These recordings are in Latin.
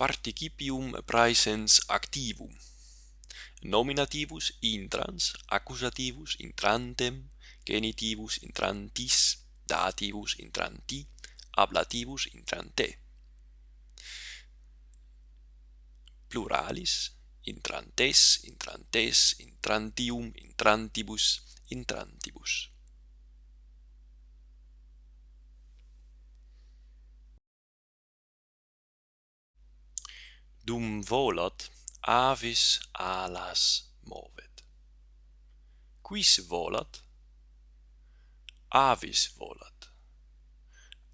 participium praesens activum. Nominativus intrans accusativus intrantem genitivus intrantis dativus intranti ablativus intrante. Pluralis intrantes intrantes intrantium intrantibus intrantibus. dum volat avis alas movet. Quis volat? Avis volat.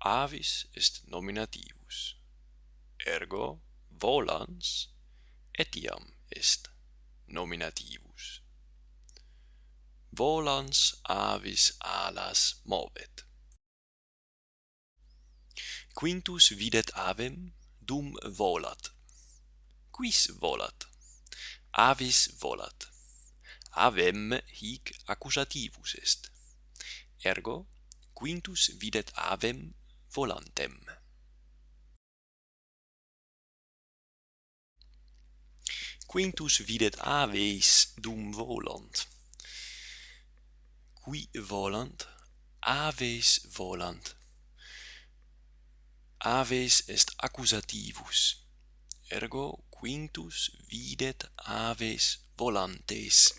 Avis est nominativus. Ergo volans etiam est nominativus. Volans avis alas movet. Quintus videt avem dum volat quis volat. Avis volat. Avem hic accusativus est. Ergo quintus videt avem volantem. Quintus videt aves dum volant. Qui volant? Aves volant. Aves est accusativus. Ergo Quintus videt aves volantes.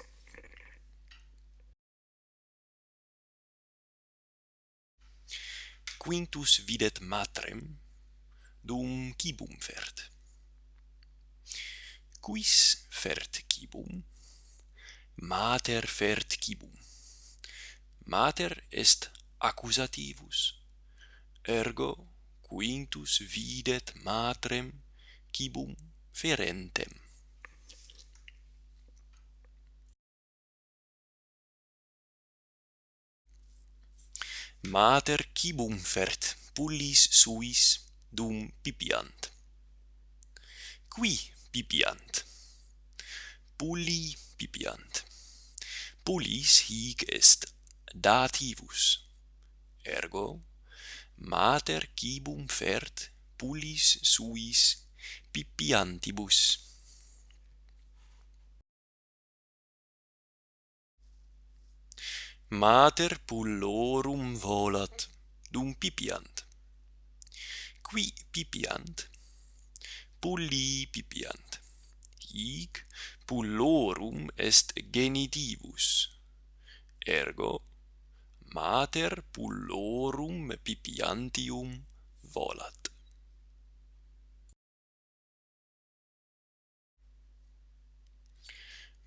Quintus videt matrem dum cibum fert. Quis fert cibum? Mater fert cibum. Mater est accusativus. Ergo Quintus videt matrem cibum ferentem Mater cibum fert pullis suis dum pipiant. Qui pipiant. Pulli pipiant. Pullis hic est dativus. Ergo, mater cibum fert pullis suis pipiantibus. Mater pullorum volat, dum pipiant. Qui pipiant, pulli pipiant. Hic pullorum est genitivus. Ergo, mater pullorum pipiantium volat.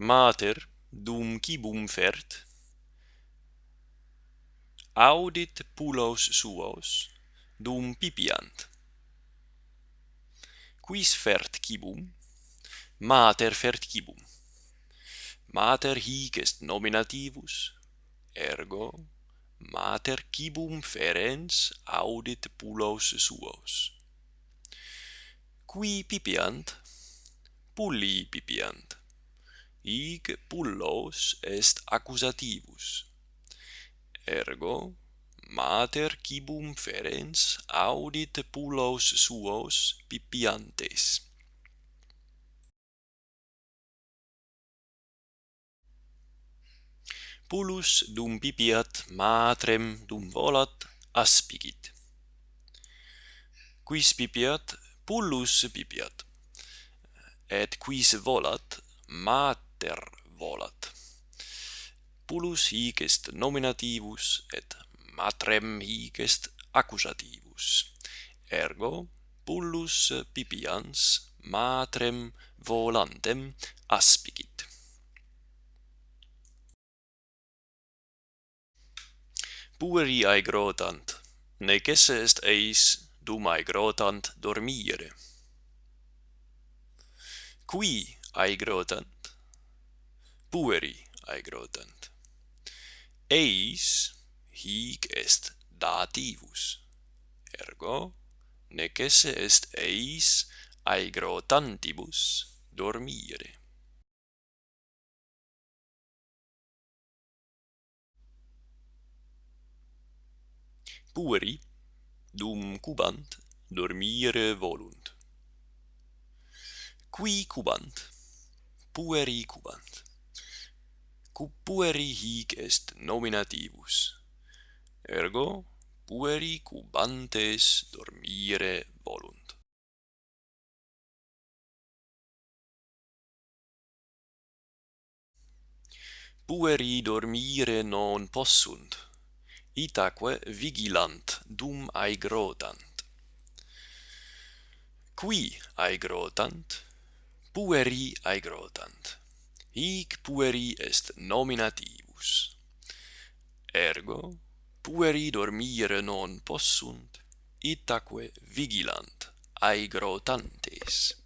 mater dum cibum fert audit pulos suos dum pipiant. Quis fert cibum? Mater fert cibum. Mater hic est nominativus ergo mater cibum ferens audit pulos suos. Qui pipiant? Pulli pipiant. Hic pullos est accusativus. Ergo, mater cibum ferens audit pullos suos pipiantes. Pullus dum pipiat matrem dum volat aspicit. Quis pipiat, pullus pipiat. Et quis volat, mat inter volat. Pulus hic est nominativus et matrem hic est accusativus. Ergo pullus pipians matrem volantem aspicit. Pueri aegrotant, necesse est eis dum aegrotant dormire. Qui aegrotant pueri aegrotant. Eis hic est dativus, ergo nec esse est eis aegrotantibus dormire. Pueri, dum cubant, dormire volunt. Qui cubant, pueri cubant cu pueri hic est nominativus. Ergo, pueri cubantes dormire volunt. Pueri dormire non possunt, itaque vigilant dum aegrotant. Qui aegrotant, pueri aegrotant hic pueri est nominativus. Ergo, pueri dormire non possunt, itaque vigilant aegrotantes.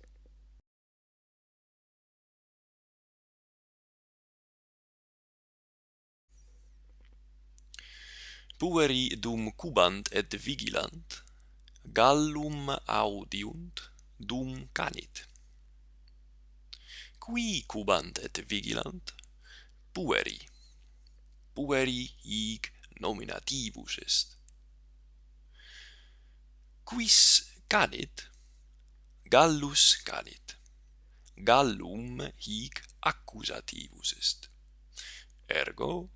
Pueri dum cubant et vigilant, gallum audiunt dum canit qui cubant et vigilant? Pueri. Pueri hic nominativus est. Quis canit? Gallus canit. Gallum hic accusativus est. Ergo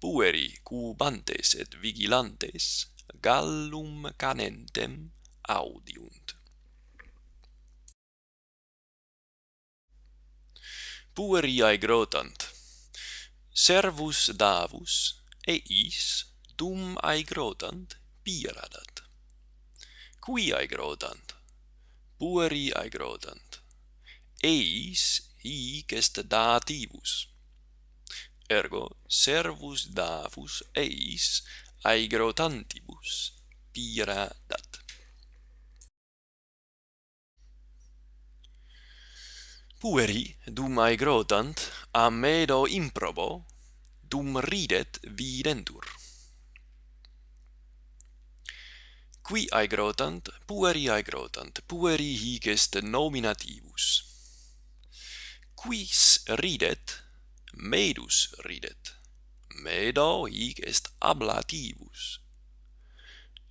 pueri cubantes et vigilantes gallum canentem audiunt. pueriae grotant. Servus davus, eis, dum aegrotant, piradat. Qui aegrotant? Pueri aegrotant. Eis hic est dativus. Ergo, servus davus eis aegrotantibus, piradat. pueri dum aegrotant amedo improbo dum ridet videntur. Qui aegrotant pueri aegrotant pueri hic est nominativus. Quis ridet? Medus ridet. Medo hic est ablativus.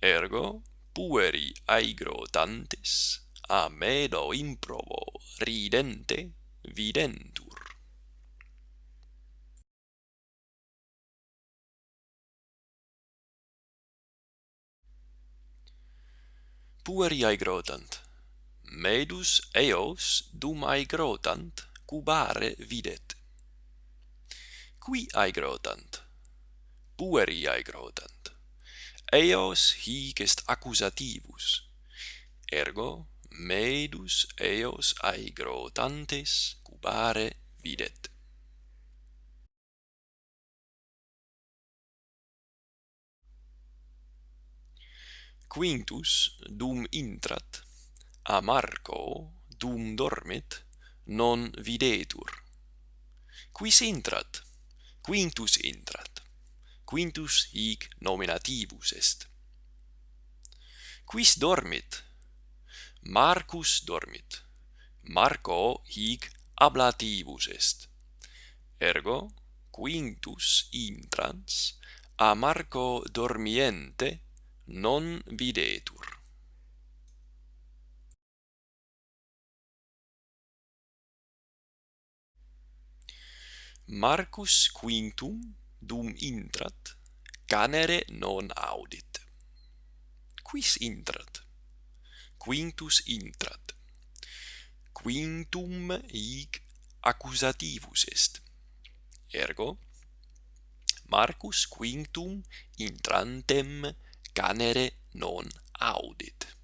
Ergo pueri aegrotantes a medo improbo ridente videntur. Pueri aegrotant. Medus eos dum aegrotant cubare videt. Qui aegrotant? Pueri aegrotant. Eos hic est accusativus. Ergo meidus eos aegrotantes cubare videt. Quintus dum intrat, a Marco dum dormit non videtur. Quis intrat? Quintus intrat. Quintus hic nominativus est. Quis dormit? Marcus dormit. Marco hic ablativus est. Ergo, Quintus intrans a Marco dormiente non videtur. Marcus Quintum dum intrat canere non audit. Quis intrat? quintus intrat. Quintum hic accusativus est. Ergo, Marcus quintum intrantem canere non audit.